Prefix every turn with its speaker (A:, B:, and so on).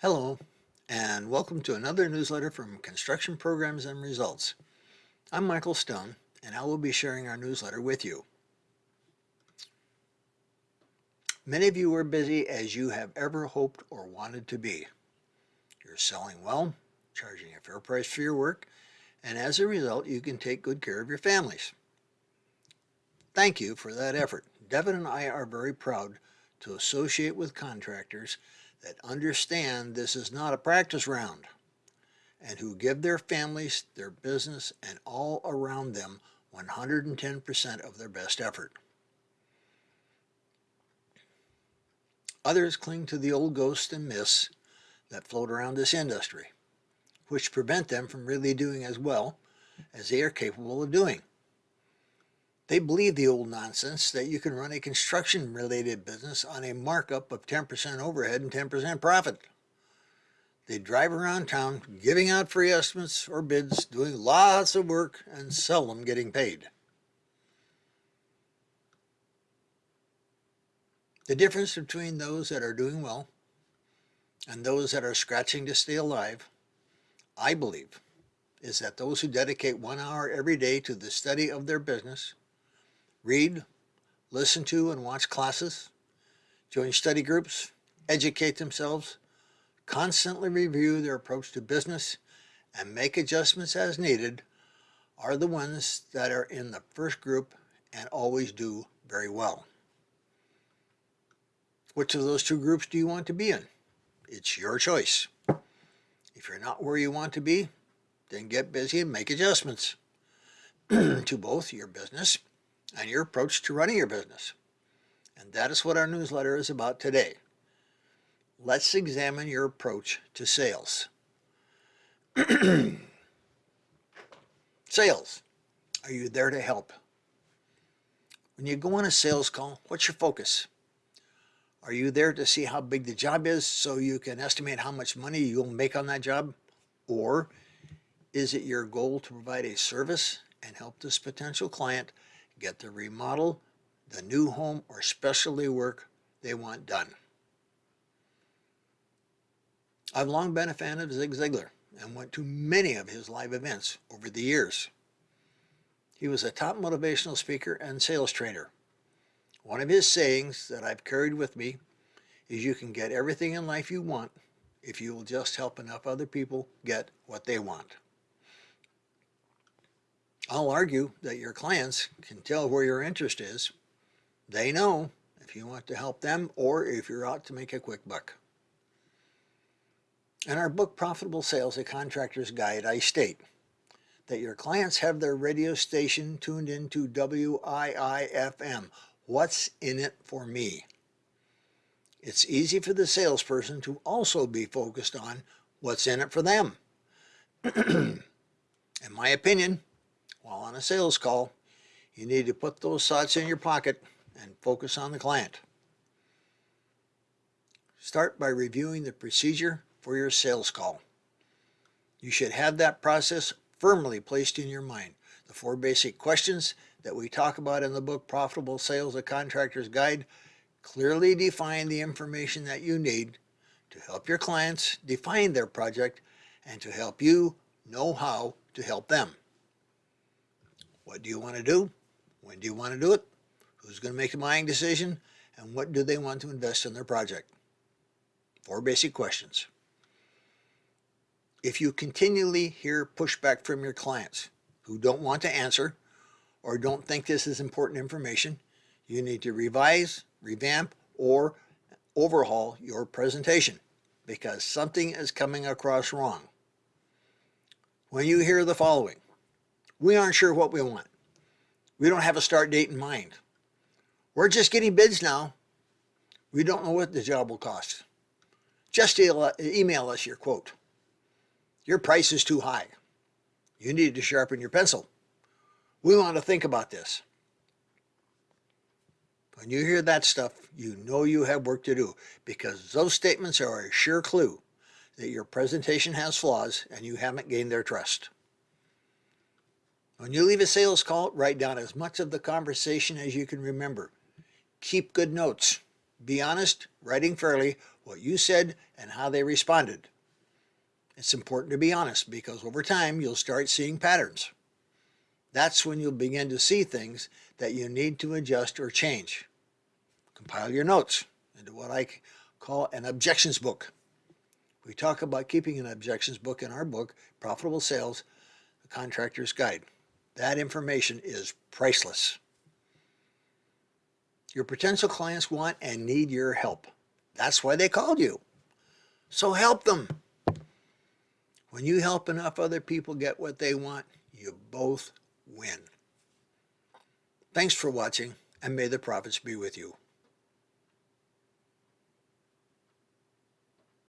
A: Hello, and welcome to another newsletter from Construction Programs and Results. I'm Michael Stone, and I will be sharing our newsletter with you. Many of you are busy as you have ever hoped or wanted to be. You're selling well, charging a fair price for your work, and as a result, you can take good care of your families. Thank you for that effort. Devin and I are very proud to associate with contractors that understand this is not a practice round and who give their families, their business, and all around them 110% of their best effort. Others cling to the old ghosts and myths that float around this industry, which prevent them from really doing as well as they are capable of doing. They believe the old nonsense that you can run a construction related business on a markup of 10% overhead and 10% profit. They drive around town giving out free estimates or bids, doing lots of work and seldom getting paid. The difference between those that are doing well and those that are scratching to stay alive, I believe, is that those who dedicate one hour every day to the study of their business read, listen to and watch classes, join study groups, educate themselves, constantly review their approach to business, and make adjustments as needed are the ones that are in the first group and always do very well. Which of those two groups do you want to be in? It's your choice. If you're not where you want to be, then get busy and make adjustments to both your business and your approach to running your business. And that is what our newsletter is about today. Let's examine your approach to sales. sales. Are you there to help? When you go on a sales call, what's your focus? Are you there to see how big the job is so you can estimate how much money you'll make on that job? Or is it your goal to provide a service and help this potential client get the remodel, the new home, or specialty work they want done. I've long been a fan of Zig Ziglar and went to many of his live events over the years. He was a top motivational speaker and sales trainer. One of his sayings that I've carried with me is you can get everything in life you want if you will just help enough other people get what they want. I'll argue that your clients can tell where your interest is. They know if you want to help them or if you're out to make a quick buck. In our book, Profitable Sales, A Contractor's Guide, I state that your clients have their radio station tuned into WIIFM. What's in it for me? It's easy for the salesperson to also be focused on what's in it for them. in my opinion, while on a sales call, you need to put those thoughts in your pocket and focus on the client. Start by reviewing the procedure for your sales call. You should have that process firmly placed in your mind. The four basic questions that we talk about in the book Profitable Sales A Contractor's Guide clearly define the information that you need to help your clients define their project and to help you know how to help them. What do you want to do? When do you want to do it? Who's going to make the buying decision? And what do they want to invest in their project? Four basic questions. If you continually hear pushback from your clients who don't want to answer or don't think this is important information, you need to revise, revamp, or overhaul your presentation because something is coming across wrong. When you hear the following, we aren't sure what we want. We don't have a start date in mind. We're just getting bids now. We don't know what the job will cost. Just email us your quote. Your price is too high. You need to sharpen your pencil. We want to think about this. When you hear that stuff, you know you have work to do because those statements are a sure clue that your presentation has flaws and you haven't gained their trust. When you leave a sales call, write down as much of the conversation as you can remember. Keep good notes. Be honest, writing fairly what you said and how they responded. It's important to be honest because over time you'll start seeing patterns. That's when you'll begin to see things that you need to adjust or change. Compile your notes into what I call an objections book. We talk about keeping an objections book in our book, Profitable Sales, The Contractor's Guide. That information is priceless. Your potential clients want and need your help. That's why they called you. So help them. When you help enough other people get what they want, you both win. Thanks for watching, and may the profits be with you.